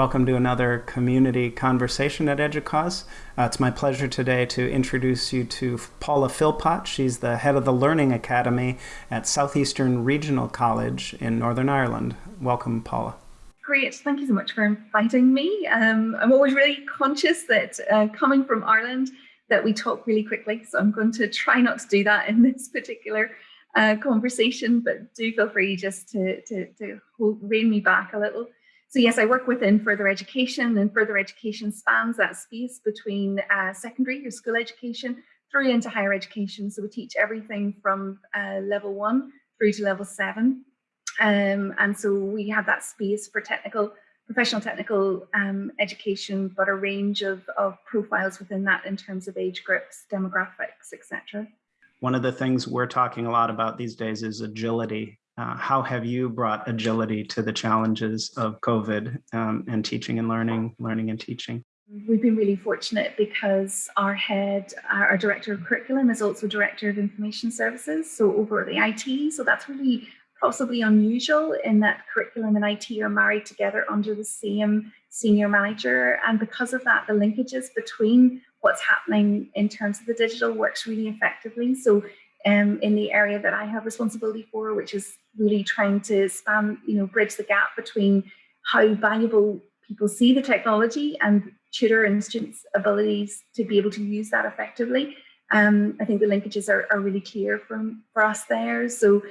Welcome to another community conversation at EDUCAUSE. Uh, it's my pleasure today to introduce you to Paula Philpott. She's the head of the Learning Academy at Southeastern Regional College in Northern Ireland. Welcome, Paula. Great, thank you so much for inviting me. Um, I'm always really conscious that uh, coming from Ireland, that we talk really quickly, so I'm going to try not to do that in this particular uh, conversation, but do feel free just to, to, to hold, rein me back a little. So yes, I work within further education and further education spans that space between uh, secondary or school education through into higher education. So we teach everything from uh, level one through to level seven. Um, and so we have that space for technical, professional technical um, education, but a range of, of profiles within that in terms of age groups, demographics, etc. One of the things we're talking a lot about these days is agility uh, how have you brought agility to the challenges of COVID um, and teaching and learning, learning and teaching? We've been really fortunate because our head, our, director of curriculum is also director of information services, so over the IT. So that's really possibly unusual in that curriculum and IT are married together under the same senior manager. And because of that, the linkages between what's happening in terms of the digital works really effectively. So um, in the area that I have responsibility for, which is really trying to span, you know, bridge the gap between how valuable people see the technology and tutor and students' abilities to be able to use that effectively. Um, I think the linkages are, are really clear from for us there. So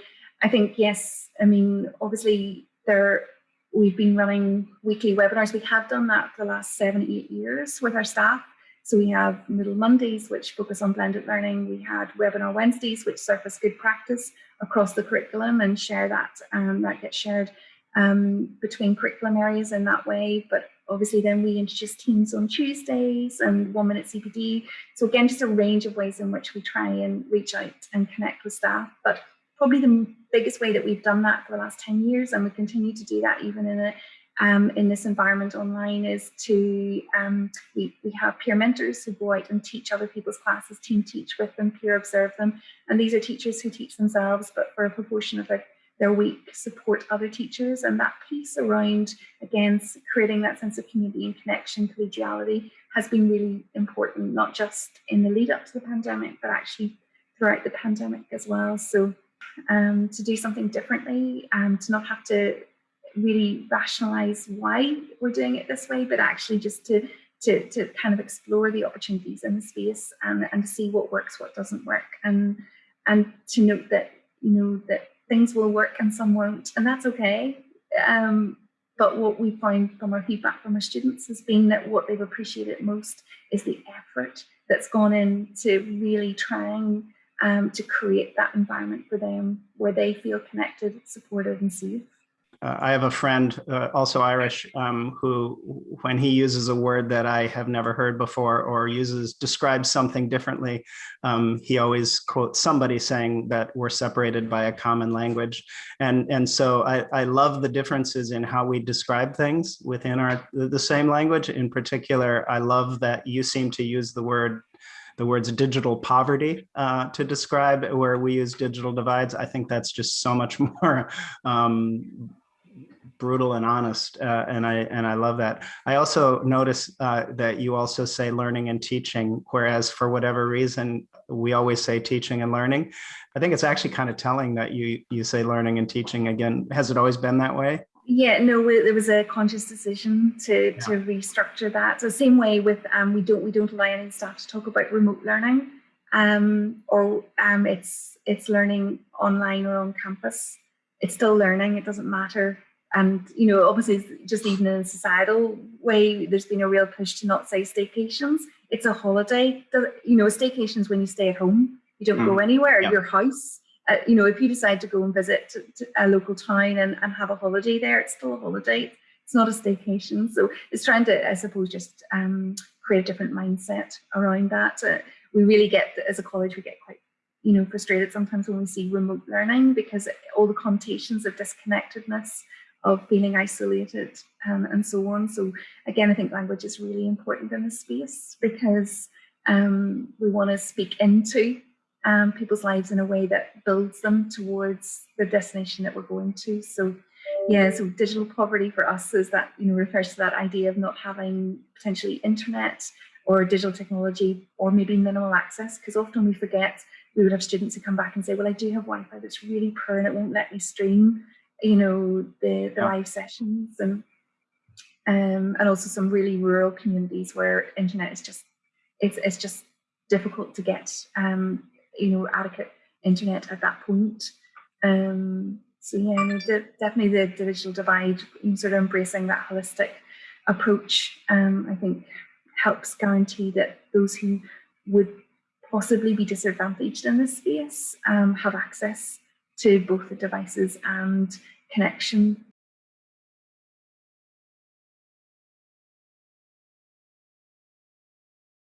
I think, yes, I mean, obviously there we've been running weekly webinars. We have done that for the last seven, eight years with our staff. So we have Moodle Mondays, which focus on blended learning. We had Webinar Wednesdays, which surface good practice across the curriculum and share that, um, that gets shared um, between curriculum areas in that way. But obviously then we introduce teams on Tuesdays and one minute CPD. So again, just a range of ways in which we try and reach out and connect with staff. But probably the biggest way that we've done that for the last 10 years and we continue to do that even in a um, in this environment online is to, um, we, we have peer mentors who go out and teach other people's classes, team teach with them, peer observe them. And these are teachers who teach themselves, but for a proportion of their, their week support other teachers. And that piece around, again, creating that sense of community and connection, collegiality has been really important, not just in the lead up to the pandemic, but actually throughout the pandemic as well. So um, to do something differently, and um, to not have to really rationalize why we're doing it this way, but actually just to to, to kind of explore the opportunities in the space and, and to see what works, what doesn't work, and and to note that you know that things will work and some won't, and that's okay. Um, but what we find from our feedback from our students has been that what they've appreciated most is the effort that's gone into really trying um, to create that environment for them where they feel connected, supported, and safe. Uh, I have a friend, uh, also Irish, um, who, when he uses a word that I have never heard before or uses, describes something differently, um, he always quotes somebody saying that we're separated by a common language. And, and so I, I love the differences in how we describe things within our the same language. In particular, I love that you seem to use the word the words digital poverty uh, to describe where we use digital divides. I think that's just so much more um, brutal and honest, uh, and I and I love that. I also notice uh, that you also say learning and teaching, whereas for whatever reason we always say teaching and learning. I think it's actually kind of telling that you you say learning and teaching again. Has it always been that way? Yeah, no, there was a conscious decision to yeah. to restructure that. So same way with um, we don't we don't allow any staff to talk about remote learning, um, or um, it's it's learning online or on campus. It's still learning. It doesn't matter and you know obviously just even in a societal way there's been a real push to not say staycations. It's a holiday. You know a staycation when you stay at home you don't mm. go anywhere. Yeah. your house uh, you know if you decide to go and visit to, to a local town and, and have a holiday there it's still a holiday. It's not a staycation. So it's trying to i suppose just um, create a different mindset around that. Uh, we really get as a college we get quite you know frustrated sometimes when we see remote learning because all the connotations of disconnectedness of feeling isolated um, and so on. So again, I think language is really important in this space because um, we want to speak into um, people's lives in a way that builds them towards the destination that we're going to. So Yeah, so digital poverty for us is that, you know, refers to that idea of not having potentially internet or digital technology or maybe minimal access because often we forget we would have students who come back and say, well, I do have Wi-Fi that's really poor and it won't let me stream, you know, the, the Yeah. live sessions and um, and also some really rural communities where internet is just it's it's just difficult to get um, you know adequate internet at that point. Um, so yeah, no, de- definitely the digital divide, sort of embracing that holistic approach, um, I think helps guarantee that those who would possibly be disadvantaged in this space um, have access to both the devices and connection